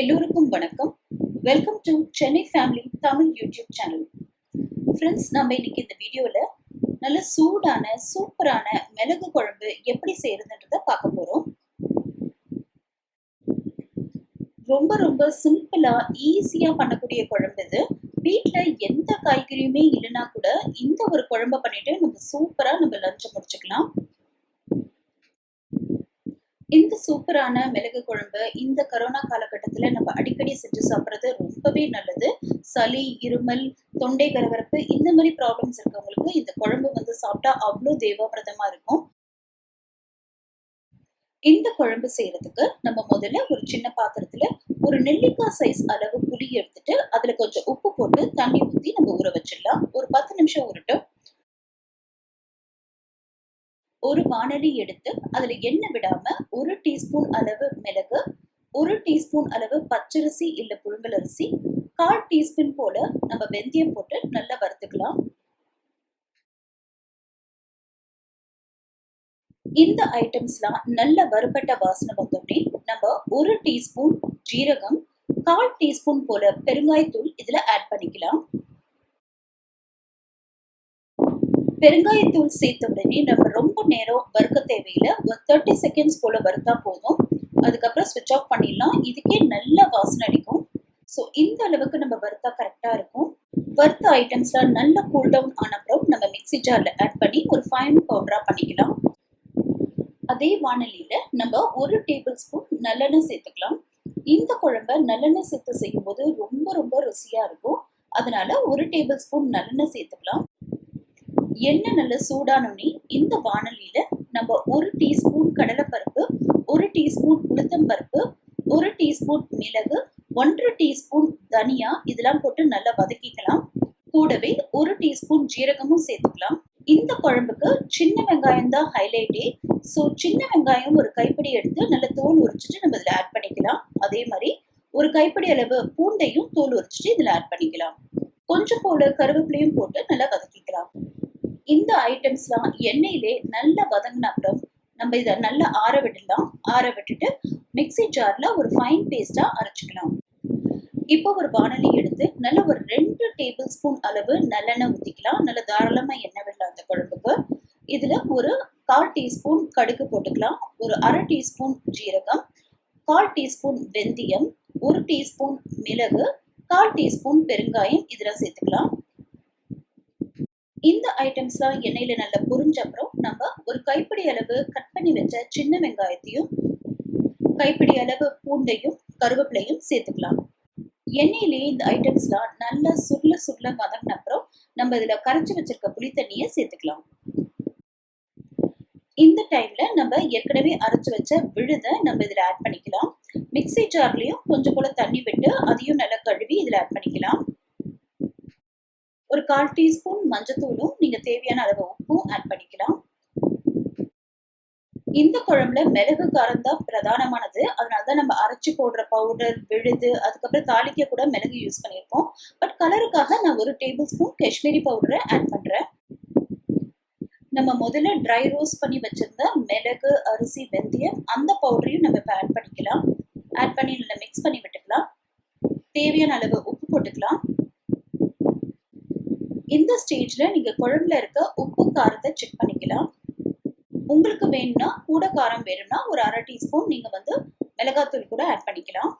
எல்லோருக்கும் வணக்கம். Welcome to Chennai family Tamil YouTube channel friends நம்ம இன்னைக்கு இந்த வீடியோவில் நல்ல சூடான சூப்பரான மிளகு குழம்பு எப்படி செய்யறதுன்றத பார்க்க போகிறோம் ரொம்ப ரொம்ப சிம்பிளா ஈஸியா பண்ணக்கூடிய குழம்பு இது. வீட்டில் எந்த காய்கறியுமே இல்லைன்னா கூட இந்த ஒரு குழம்ப பண்ணிட்டு நம்ம சூப்பரா நம்ம லஞ்சை முடிச்சுக்கலாம். இந்த சூப்பரான மிளகு குழம்பு இந்த கரோனா காலகட்டத்தில் நம்ம அடிக்கடி செஞ்சு சாப்பிட்றது ரொம்பவே நல்லது. சளி இருமல் தொண்டை கரகரப்பு இந்த மாதிரி ப்ராப்ளம்ஸ் இருக்கவங்களுக்கு இந்த குழம்பு வந்து சாப்பிட்டா அவ்வளோ தேவாபிரதமா இருக்கும். இந்த குழம்பு செய்யறதுக்கு நம்ம முதல்ல ஒரு சின்ன பாத்திரத்துல ஒரு நெல்லிக்காய் சைஸ் அளவு புளி எடுத்துட்டு அதுல கொஞ்சம் உப்பு போட்டு தண்ணி ஊற்றி நம்ம ஊற வச்சிடலாம். ஒரு பத்து நிமிஷம் ஊறட்டும். ஒரு வானலி எடுத்து அதுல எண்ணெய் விடாம ஒரு டீஸ்பூன் அளவு மிளகு ஒரு டீஸ்பூன் அளவு பச்சரிசி இல்ல புழுங்கல் அரிசி கால் டீஸ்பூன் போல நம்ம வெந்தயம் போட்டு நல்லா வறுத்துக்கலாம். இந்த ஐட்டம்ஸ்லாம் நல்ல வறுபட்ட வாசனை வந்தோடனே நம்ம ஒரு டீஸ்பூன் ஜீரகம் கால் டீஸ்பூன் போல பெருங்காயத்தூள் இதுல ஆட் பண்ணிக்கலாம். பெருங்காயத்தூள் சேர்த்த உடனே நம்ம ரொம்ப நேரம் வறுக்க தேவையில்லை. ஒரு தேர்ட்டி செகண்ட்ஸ் போல வறுத்தா போதும். அதுக்கப்புறம் ஸ்விட்ச் ஆஃப் பண்ணிடலாம். இதுக்கே நல்ல வாசனை அடிக்கும். ஸோ இந்த அளவுக்கு நம்ம வறுத்தா கரெக்டாக இருக்கும். வறுத்த ஐட்டம்ஸ்லாம் நல்ல கூல் டவுன் ஆன அப்புறம் நம்ம மிக்சி ஜாரில் ஆட் பண்ணி ஒரு ஃபைன் பவுடராக பண்ணிக்கலாம். அதே வானலியில் நம்ம ஒரு டேபிள் ஸ்பூன் நல்லெண்ணெய் சேர்த்துக்கலாம். இந்த குழம்ப நல்லெண்ணெய் சேர்த்து செய்யும்போது ரொம்ப ரொம்ப ருசியாக இருக்கும். அதனால ஒரு டேபிள் ஸ்பூன் நல்லெண்ணெய் சேர்த்துக்கலாம். எண்ணெய் நல்ல சூடானோடனே இந்த வானலியில நம்ம ஒரு டீஸ்பூன் கடலைப்பருப்பு ஒரு டீஸ்பூன் உளுத்தம்பருப்பு ஒரு டீஸ்பூன் மிளகு ஒன்றரை டீஸ்பூன் தனியா இதெல்லாம் போட்டு நல்லா வதக்கிக்கலாம். கூடவே ஒரு டீஸ்பூன் ஜீரகமும் சேர்த்துக்கலாம். இந்த குழம்புக்கு சின்ன வெங்காயம் தான் ஹைலைட்டே ஸோ சின்ன வெங்காயம் ஒரு கைப்பிடி எடுத்து நல்ல தோல் உரிச்சிட்டு நம்ம இதில் ஆட் பண்ணிக்கலாம். அதே மாதிரி ஒரு கைப்பிடி அளவு பூண்டையும் தோல் உரிச்சிட்டு இதில் ஆட் பண்ணிக்கலாம். கொஞ்சம் போல கருவேப்பிலையும் போட்டு நல்லா வதக்கிக்கலாம். இந்த ஐட்டம்ஸ்லாம் எண்ணெயிலே நல்லா வதங்கின அப்புறம் நம்ம இதை நல்லா ஆற விடலாம். ஆற விட்டுட்டு மிக்சி ஜார்ல ஒரு ஃபைன் பேஸ்டா அரைச்சிக்கலாம். இப்போ ஒரு வானலி எடுத்து நல்ல ஒரு ரெண்டு டேபிள் ஸ்பூன் அளவு நல்லெண்ணெய் ஊற்றிக்கலாம் நல்ல தாராளமா எண்ணெய் விடலாம் அந்த குழம்புக்கு. இதுல ஒரு கால் டீஸ்பூன் கடுகு போட்டுக்கலாம். ஒரு அரை டீஸ்பூன் ஜீரகம் கால் டீஸ்பூன் வெந்தயம் ஒரு டீஸ்பூன் மிளகு கால் டீஸ்பூன் பெருங்காயம் இதெல்லாம் சேர்த்துக்கலாம். இந்த ஐட்டம்ஸ்லாம் எண்ணெயில நல்லா பொரிஞ்ச அப்புறம் நம்ம ஒரு கைப்பிடி அளவு கட் பண்ணி வச்ச சின்ன வெங்காயத்தையும் கைப்பிடி அளவு பூண்டையும் கருவேப்பிலையும் சேர்த்துக்கலாம். எண்ணெயிலேயே இந்த ஐட்டம்ஸ்லாம் நல்லா சுருள சுருள வதங்கின அப்புறம் நம்ம இதுல கரைச்சி வச்சிருக்க புளி தண்ணியை சேர்த்துக்கலாம். இந்த டைம்ல நம்ம ஏற்கனவே அரைச்சு வச்ச விழுத நம்ம இதுல ஆட் பண்ணிக்கலாம். மிக்சி ஜார்லயும் கொஞ்சம் போல தண்ணி விட்டு அதையும் நல்லா கழுவி ஒரு கால் டீஸ்பூன் மஞ்சத்தூளும் நீங்க தேவையான அளவு உப்பும் ஆட் பண்ணிக்கலாம். இந்த குழம்புல மிளகு காரம் தான் பிரதானமானது அதனாலதான் நம்ம அரைச்சு போடுற பவுடர் விழுது அதுக்கப்புறம் தாளிக்க கூட மிளகு யூஸ் பண்ணியிருக்கோம் பட் கலருக்காக நான் ஒரு டேபிள் ஸ்பூன் காஷ்மீரி பவுடரை ஆட் பண்றேன். நம்ம முதல்ல ட்ரை ரோஸ்ட் பண்ணி வச்சிருந்த மிளகு அரிசி வெந்தயம் அந்த பவுடரையும் நம்ம இப்போ ஆட் பண்ணிக்கலாம். ஆட் பண்ணி நல்லா மிக்ஸ் பண்ணி விட்டுக்கலாம். தேவையான அளவு உப்பு போட்டுக்கலாம். இந்த ஸ்டேஜ்ல நீங்க குழம்புல இருக்க உப்பு காரத்தை செக் பண்ணிக்கலாம். உங்களுக்கு வேணும்னா கூட காரம் வேணும்னா ஒரு அரை டீஸ்பூன் நீங்க வந்து மிளகாத்தூள் கூட ஆட் பண்ணிக்கலாம்.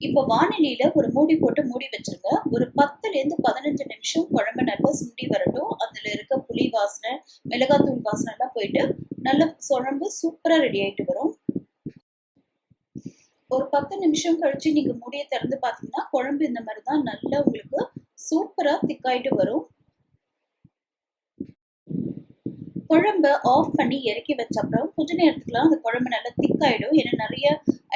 இப்போ வானிலையில் ஒரு மூடி போட்டு மூடி வச்சிருங்க. ஒரு பத்துல இருந்து பதினஞ்சு நிமிஷம் குழம்பு நல்லா சுண்டி வரட்டும். அதுல இருக்க புளி வாசனை மிளகாத்தூள் வாசனை எல்லாம் போயிட்டு நல்ல குழம்பு சூப்பரா ரெடி ஆயிட்டு வரும். ஒரு பத்து நிமிஷம் கழிச்சு நீங்க மூடியை திறந்து பாத்தீங்கன்னா குழம்பு இந்த மாதிரி தான் நல்லா உங்களுக்கு சூப்பரா திக்காயிட்டு வரும். குழம்ப ஆஃப் பண்ணி இறக்கி வச்ச அப்புறம் கொஞ்ச நேரத்துக்குலாம் அந்த குழம்பு நல்லா திக் ஆகிடும் ஏன்னா நிறைய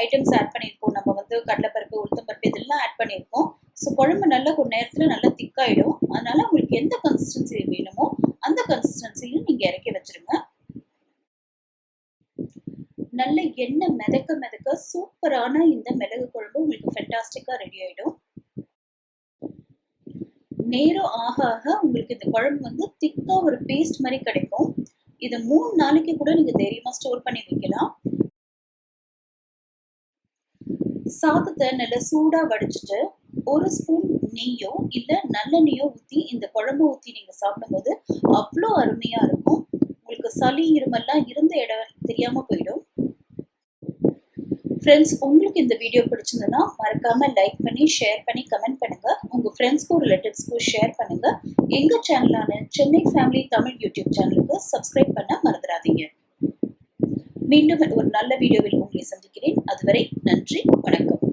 ஐட்டம்ஸ் ஆட் பண்ணியிருக்கோம். நம்ம வந்து கடலைப்பருப்பு உளுத்தம்பருப்பு இதெல்லாம் ஆட் பண்ணியிருக்கோம். ஸோ குழம்பு நல்லா கொஞ்ச நேரத்தில் நல்லா திக் ஆகிடும் அதனால உங்களுக்கு எந்த கன்சிஸ்டன்சி வேணுமோ அந்த கன்சிஸ்டன்சியும் நீங்கள் இறக்கி வச்சிருங்க. நல்ல எண்ணெய் மிதக்க மிதக்க சூப்பரான இந்த மிளகு குழம்பு உங்களுக்கு ஃபென்டாஸ்டிக்காக ரெடி ஆகிடும் நேரம் ஆக ஆக உங்களுக்கு இந்த குழம்பு வந்து திக்கா ஒரு பேஸ்ட் மாதிரி கிடைக்கும். இதை மூணு நாளைக்கு கூட நீங்க தைரியமா ஸ்டோர் பண்ணி வைக்கலாம். சாதத்தை நல்லா சூடா வடிச்சிட்டு ஒரு ஸ்பூன் நெய்யோ இல்ல நல்லெண்ணெயோ ஊற்றி இந்த குழம்பு ஊற்றி நீங்க சாப்பிடும்போது அவ்வளோ அருமையா இருக்கும். உங்களுக்கு சளி இருமெல்லாம் இருந்த இடம் தெரியாம போயிடும். ஃப்ரெண்ட்ஸ் உங்களுக்கு இந்த வீடியோ பிடிச்சிருந்ததுன்னா மறக்காம லைக் பண்ணி ஷேர் பண்ணி கமெண்ட் பண்ணுங்க. உங்க ஃப்ரெண்ட்ஸ்க்கும் ரிலேட்டிவ்ஸ்க்கும் ஷேர் பண்ணுங்க. எங்க சேனலான சென்னை ஃபேமிலி தமிழ் யூடியூப் சேனலுக்கு சப்ஸ்கிரைப் பண்ண மறந்துடாதீங்க. மீண்டும் ஒரு நல்ல வீடியோவில் உங்களை சந்திக்கிறேன். அதுவரை நன்றி வணக்கம்.